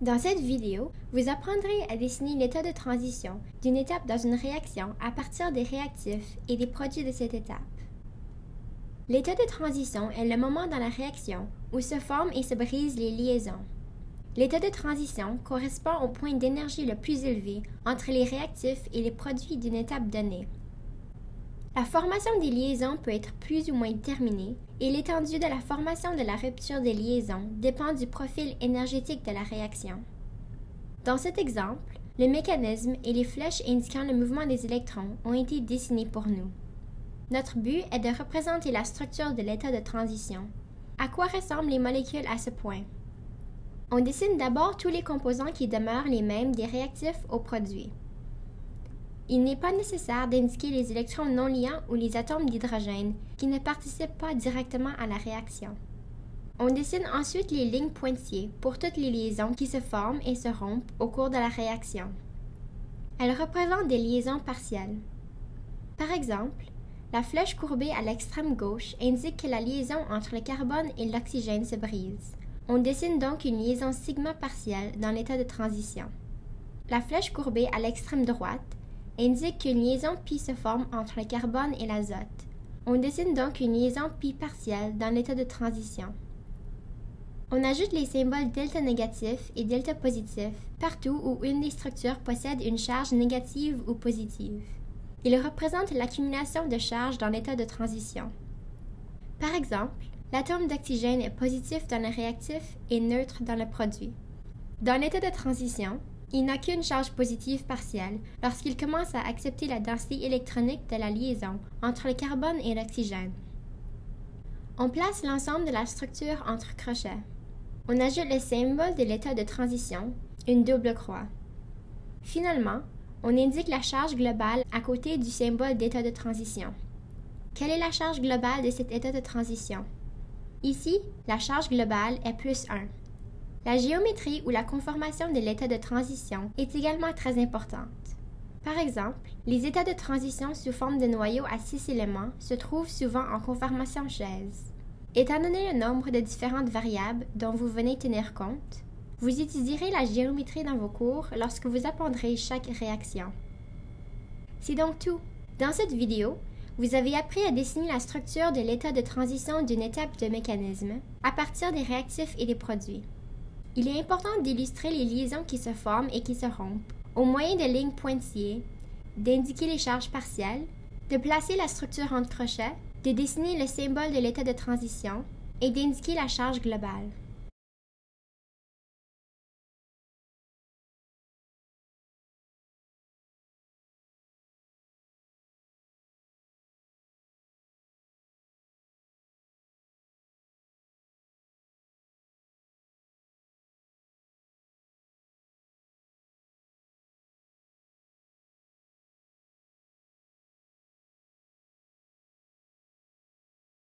Dans cette vidéo, vous apprendrez à dessiner l'état de transition d'une étape dans une réaction à partir des réactifs et des produits de cette étape. L'état de transition est le moment dans la réaction où se forment et se brisent les liaisons. L'état de transition correspond au point d'énergie le plus élevé entre les réactifs et les produits d'une étape donnée. La formation des liaisons peut être plus ou moins déterminée et l'étendue de la formation de la rupture des liaisons dépend du profil énergétique de la réaction. Dans cet exemple, le mécanisme et les flèches indiquant le mouvement des électrons ont été dessinés pour nous. Notre but est de représenter la structure de l'état de transition. À quoi ressemblent les molécules à ce point? On dessine d'abord tous les composants qui demeurent les mêmes des réactifs aux produits. Il n'est pas nécessaire d'indiquer les électrons non liants ou les atomes d'hydrogène qui ne participent pas directement à la réaction. On dessine ensuite les lignes pointillées pour toutes les liaisons qui se forment et se rompent au cours de la réaction. Elles représentent des liaisons partielles. Par exemple, la flèche courbée à l'extrême gauche indique que la liaison entre le carbone et l'oxygène se brise. On dessine donc une liaison sigma partielle dans l'état de transition. La flèche courbée à l'extrême droite indique qu'une liaison pi se forme entre le carbone et l'azote. On dessine donc une liaison pi partielle dans l'état de transition. On ajoute les symboles delta négatif et delta positif partout où une des structures possède une charge négative ou positive. Ils représentent l'accumulation de charges dans l'état de transition. Par exemple, l'atome d'oxygène est positif dans le réactif et neutre dans le produit. Dans l'état de transition, il n'a qu'une charge positive partielle lorsqu'il commence à accepter la densité électronique de la liaison entre le carbone et l'oxygène. On place l'ensemble de la structure entre crochets. On ajoute le symbole de l'état de transition, une double croix. Finalement, on indique la charge globale à côté du symbole d'état de transition. Quelle est la charge globale de cet état de transition? Ici, la charge globale est plus 1. La géométrie ou la conformation de l'état de transition est également très importante. Par exemple, les états de transition sous forme de noyaux à six éléments se trouvent souvent en conformation chaise. Étant donné le nombre de différentes variables dont vous venez tenir compte, vous étudierez la géométrie dans vos cours lorsque vous apprendrez chaque réaction. C'est donc tout. Dans cette vidéo, vous avez appris à dessiner la structure de l'état de transition d'une étape de mécanisme à partir des réactifs et des produits. Il est important d'illustrer les liaisons qui se forment et qui se rompent, au moyen de lignes pointillées, d'indiquer les charges partielles, de placer la structure entre crochets, de dessiner le symbole de l'état de transition et d'indiquer la charge globale.